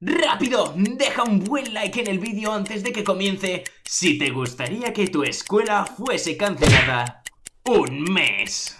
¡Rápido! Deja un buen like en el vídeo antes de que comience si te gustaría que tu escuela fuese cancelada un mes.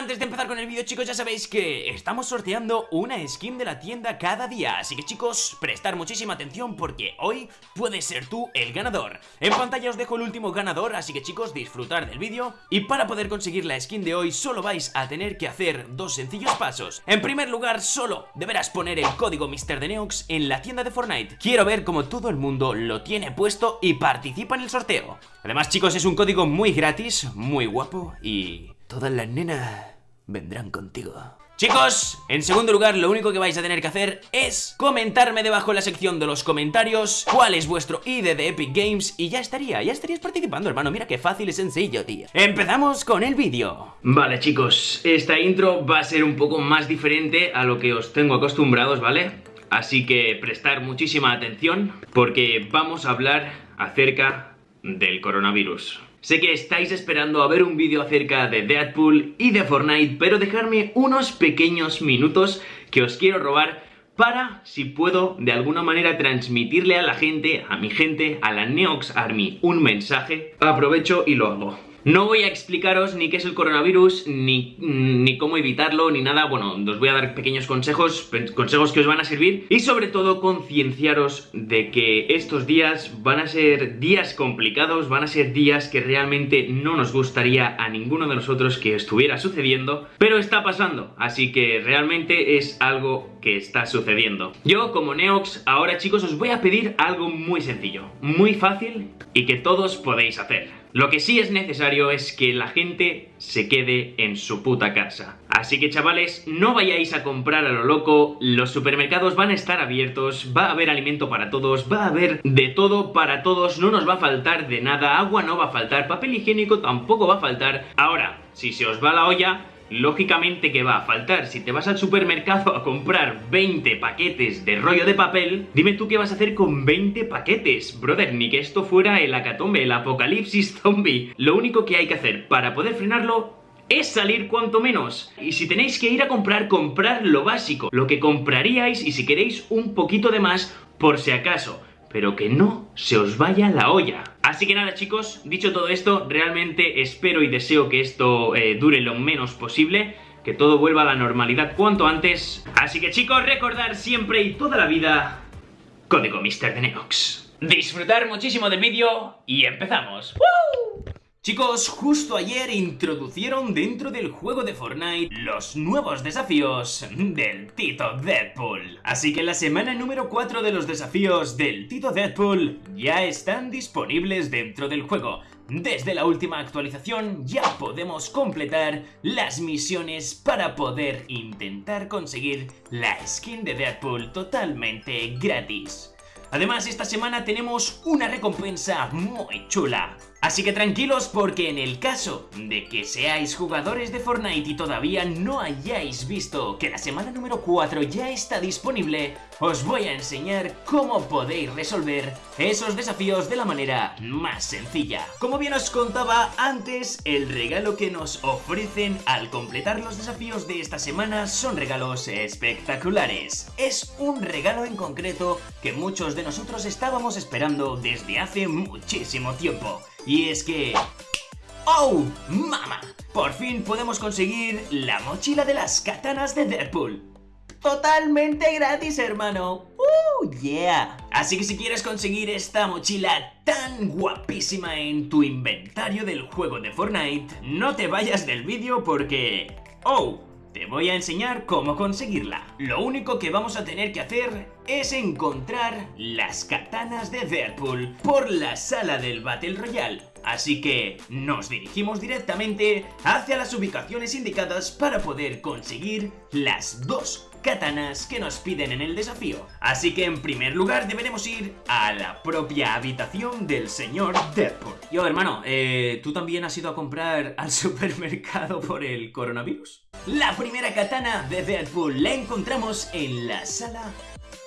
Antes de empezar con el vídeo chicos ya sabéis que estamos sorteando una skin de la tienda cada día. Así que chicos, prestar muchísima atención porque hoy puedes ser tú el ganador. En pantalla os dejo el último ganador, así que chicos disfrutar del vídeo. Y para poder conseguir la skin de hoy solo vais a tener que hacer dos sencillos pasos. En primer lugar solo deberás poner el código MrDeneox en la tienda de Fortnite. Quiero ver cómo todo el mundo lo tiene puesto y participa en el sorteo. Además chicos es un código muy gratis, muy guapo y Todas las nenas vendrán contigo. Chicos, en segundo lugar lo único que vais a tener que hacer es comentarme debajo en la sección de los comentarios cuál es vuestro ID de Epic Games y ya estaría, ya estarías participando hermano, mira qué fácil y sencillo tío. Empezamos con el vídeo. Vale chicos, esta intro va a ser un poco más diferente a lo que os tengo acostumbrados, ¿vale? Así que prestar muchísima atención porque vamos a hablar acerca del coronavirus. Sé que estáis esperando a ver un vídeo acerca de Deadpool y de Fortnite, pero dejadme unos pequeños minutos que os quiero robar para, si puedo, de alguna manera transmitirle a la gente, a mi gente, a la Neox Army, un mensaje. Aprovecho y lo hago. No voy a explicaros ni qué es el coronavirus, ni, ni, cómo evitarlo, ni nada. Bueno, os voy a dar pequeños consejos, consejos que os van a servir. Y sobre todo concienciaros de que estos días van a ser días complicados, van a ser días que realmente no nos gustaría a ninguno de nosotros que estuviera sucediendo. Pero está pasando, así que realmente es algo que está sucediendo. Yo, como Neox, ahora chicos os voy a pedir algo muy sencillo, muy fácil y que todos podéis hacer. Lo que sí es necesario es que la gente se quede en su puta casa. Así que chavales, no vayáis a comprar a lo loco, los supermercados van a estar abiertos, va a haber alimento para todos, va a haber de todo para todos, no nos va a faltar de nada, agua no va a faltar, papel higiénico tampoco va a faltar. Ahora, si se os va la olla, lógicamente que va a faltar. Si te vas al supermercado a comprar 20 paquetes de rollo de papel, dime tú qué vas a hacer con 20 paquetes. Brother, ni que esto fuera el acatombe, el apocalipsis zombie. Lo único que hay que hacer para poder frenarlo es salir cuanto menos. Y si tenéis que ir a comprar, comprar lo básico, lo que compraríais y si queréis un poquito de más, por si acaso pero que no se os vaya la olla. Así que nada chicos, dicho todo esto, realmente espero y deseo que esto eh, dure lo menos posible, que todo vuelva a la normalidad cuanto antes. Así que chicos, recordar siempre y toda la vida, código Mr. de Neox. Disfrutar muchísimo del vídeo y empezamos. Chicos, justo ayer introducieron dentro del juego de Fortnite los nuevos desafíos del Tito Deadpool. Así que la semana número 4 de los desafíos del Tito Deadpool ya están disponibles dentro del juego. Desde la última actualización ya podemos completar las misiones para poder intentar conseguir la skin de Deadpool totalmente gratis. Además, esta semana tenemos una recompensa muy chula. Así que tranquilos porque en el caso de que seáis jugadores de Fortnite y todavía no hayáis visto que la semana número 4 ya está disponible, os voy a enseñar cómo podéis resolver esos desafíos de la manera más sencilla. Como bien os contaba antes, el regalo que nos ofrecen al completar los desafíos de esta semana son regalos espectaculares. Es un regalo en concreto que muchos de nosotros estábamos esperando desde hace muchísimo tiempo. Y es que... ¡Oh, mama! Por fin podemos conseguir la mochila de las katanas de Deadpool. Totalmente gratis, hermano. ¡Uh, yeah! Así que si quieres conseguir esta mochila tan guapísima en tu inventario del juego de Fortnite, no te vayas del vídeo porque... ¡Oh! Te voy a enseñar cómo conseguirla. Lo único que vamos a tener que hacer es encontrar las katanas de Deadpool por la sala del Battle Royale. Así que nos dirigimos directamente hacia las ubicaciones indicadas para poder conseguir las dos katanas que nos piden en el desafío. Así que en primer lugar deberemos ir a la propia habitación del señor Deadpool. Yo hermano, eh, ¿tú también has ido a comprar al supermercado por el coronavirus? La primera katana de Deadpool la encontramos en la sala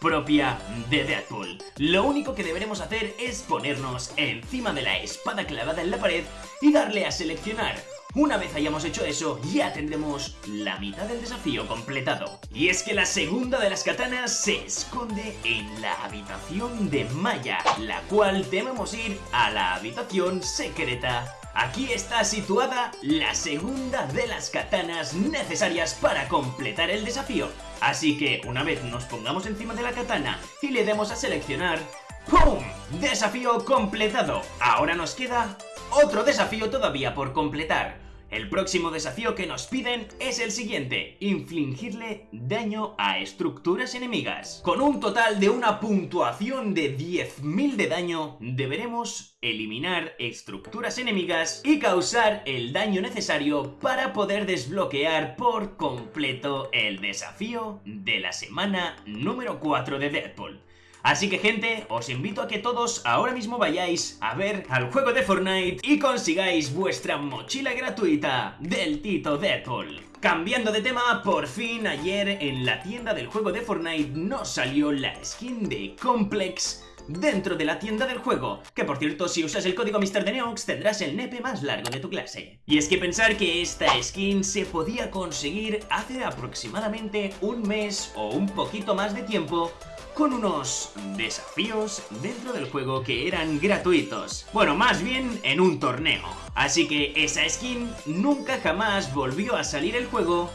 propia de Deadpool. Lo único que deberemos hacer es ponernos encima de la espada clavada en la pared y darle a seleccionar Una vez hayamos hecho eso, ya tendremos la mitad del desafío completado. Y es que la segunda de las katanas se esconde en la habitación de Maya, la cual debemos ir a la habitación secreta. Aquí está situada la segunda de las katanas necesarias para completar el desafío. Así que una vez nos pongamos encima de la katana y le demos a seleccionar, ¡pum! Desafío completado. Ahora nos queda otro desafío todavía por completar. El próximo desafío que nos piden es el siguiente, infligirle daño a estructuras enemigas. Con un total de una puntuación de 10.000 de daño, deberemos eliminar estructuras enemigas y causar el daño necesario para poder desbloquear por completo el desafío de la semana número 4 de Deadpool. Así que gente, os invito a que todos ahora mismo vayáis a ver al juego de Fortnite y consigáis vuestra mochila gratuita del Tito Deadpool. Cambiando de tema, por fin ayer en la tienda del juego de Fortnite nos salió la skin de Complex dentro de la tienda del juego, que por cierto si usas el código MrDeneox tendrás el nepe más largo de tu clase. Y es que pensar que esta skin se podía conseguir hace aproximadamente un mes o un poquito más de tiempo con unos desafíos dentro del juego que eran gratuitos. Bueno, más bien en un torneo. Así que esa skin nunca jamás volvió a salir el juego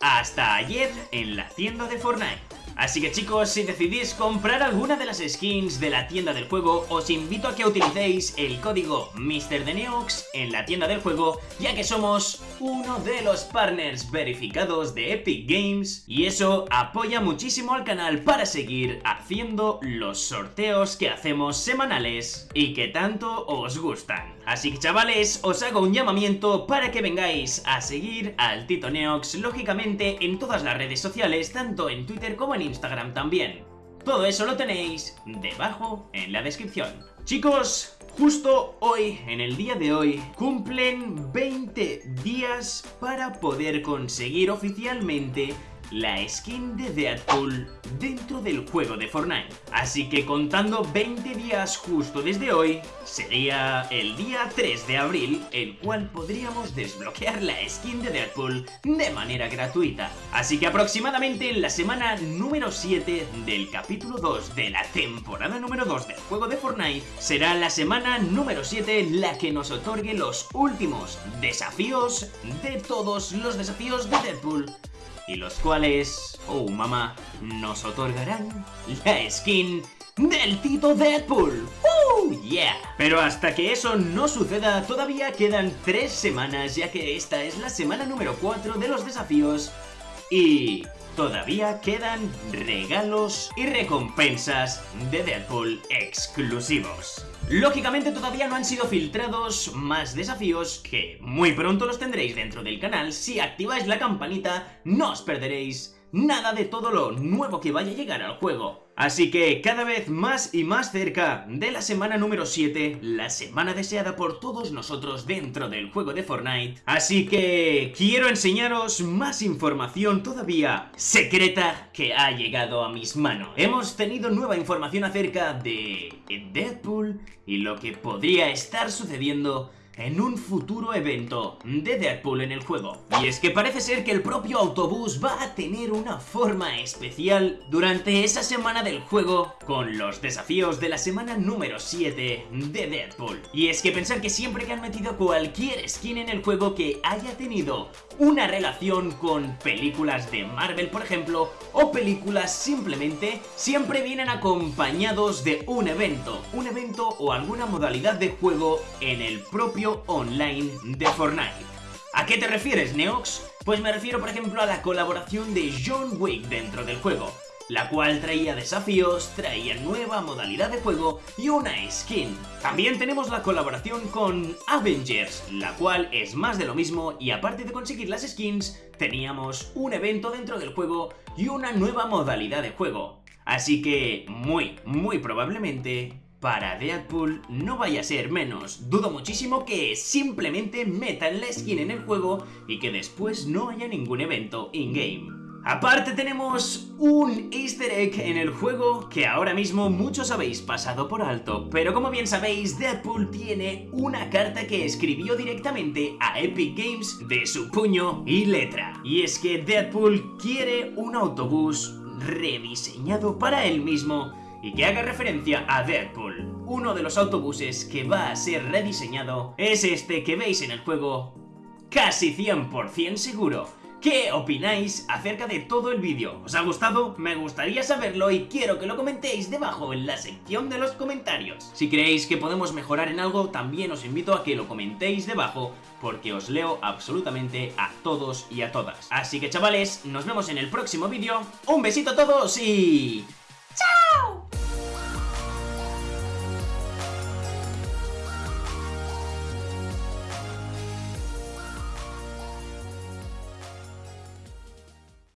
hasta ayer en la tienda de Fortnite. Así que chicos, si decidís comprar alguna de las skins de la tienda del juego, os invito a que utilicéis el código MrDeneox en la tienda del juego, ya que somos uno de los partners verificados de Epic Games y eso apoya muchísimo al canal para seguir haciendo los sorteos que hacemos semanales y que tanto os gustan. Así que chavales, os hago un llamamiento para que vengáis a seguir al Tito Neox, lógicamente en todas las redes sociales, tanto en Twitter como en Instagram también. Todo eso lo tenéis debajo en la descripción. Chicos, justo hoy, en el día de hoy, cumplen 20 días para poder conseguir oficialmente la skin de Deadpool dentro del juego de Fortnite. Así que contando 20 días justo desde hoy, sería el día 3 de abril, el cual podríamos desbloquear la skin de Deadpool de manera gratuita. Así que aproximadamente en la semana número 7 del capítulo 2 de la temporada número 2 del juego de Fortnite, será la semana número 7 la que nos otorgue los últimos desafíos de todos los desafíos de Deadpool y los cuales, oh mamá, nos otorgarán la skin del Tito Deadpool. ¡Uh! ¡Yeah! Pero hasta que eso no suceda, todavía quedan tres semanas, ya que esta es la semana número 4 de los desafíos y todavía quedan regalos y recompensas de Deadpool exclusivos. Lógicamente todavía no han sido filtrados más desafíos que muy pronto los tendréis dentro del canal. Si activáis la campanita no os perderéis nada de todo lo nuevo que vaya a llegar al juego. Así que cada vez más y más cerca de la semana número 7, la semana deseada por todos nosotros dentro del juego de Fortnite. Así que quiero enseñaros más información todavía secreta que ha llegado a mis manos. Hemos tenido nueva información acerca de Deadpool y lo que podría estar sucediendo en un futuro evento de Deadpool en el juego. Y es que parece ser que el propio autobús va a tener una forma especial durante esa semana del juego con los desafíos de la semana número 7 de Deadpool. Y es que pensar que siempre que han metido cualquier skin en el juego que haya tenido una relación con películas de Marvel, por ejemplo, o películas simplemente, siempre vienen acompañados de un evento, un evento o alguna modalidad de juego en el propio online de Fortnite. ¿A qué te refieres, Neox? Pues me refiero, por ejemplo, a la colaboración de John Wick dentro del juego la cual traía desafíos, traía nueva modalidad de juego y una skin. También tenemos la colaboración con Avengers, la cual es más de lo mismo y aparte de conseguir las skins, teníamos un evento dentro del juego y una nueva modalidad de juego. Así que, muy, muy probablemente, para Deadpool no vaya a ser menos. Dudo muchísimo que simplemente metan la skin en el juego y que después no haya ningún evento in-game. Aparte tenemos un easter egg en el juego que ahora mismo muchos habéis pasado por alto, pero como bien sabéis, Deadpool tiene una carta que escribió directamente a Epic Games de su puño y letra. Y es que Deadpool quiere un autobús rediseñado para él mismo y que haga referencia a Deadpool. Uno de los autobuses que va a ser rediseñado es este que veis en el juego casi 100% seguro. ¿Qué opináis acerca de todo el vídeo? ¿Os ha gustado? Me gustaría saberlo y quiero que lo comentéis debajo en la sección de los comentarios. Si creéis que podemos mejorar en algo, también os invito a que lo comentéis debajo porque os leo absolutamente a todos y a todas. Así que chavales, nos vemos en el próximo vídeo. Un besito a todos y...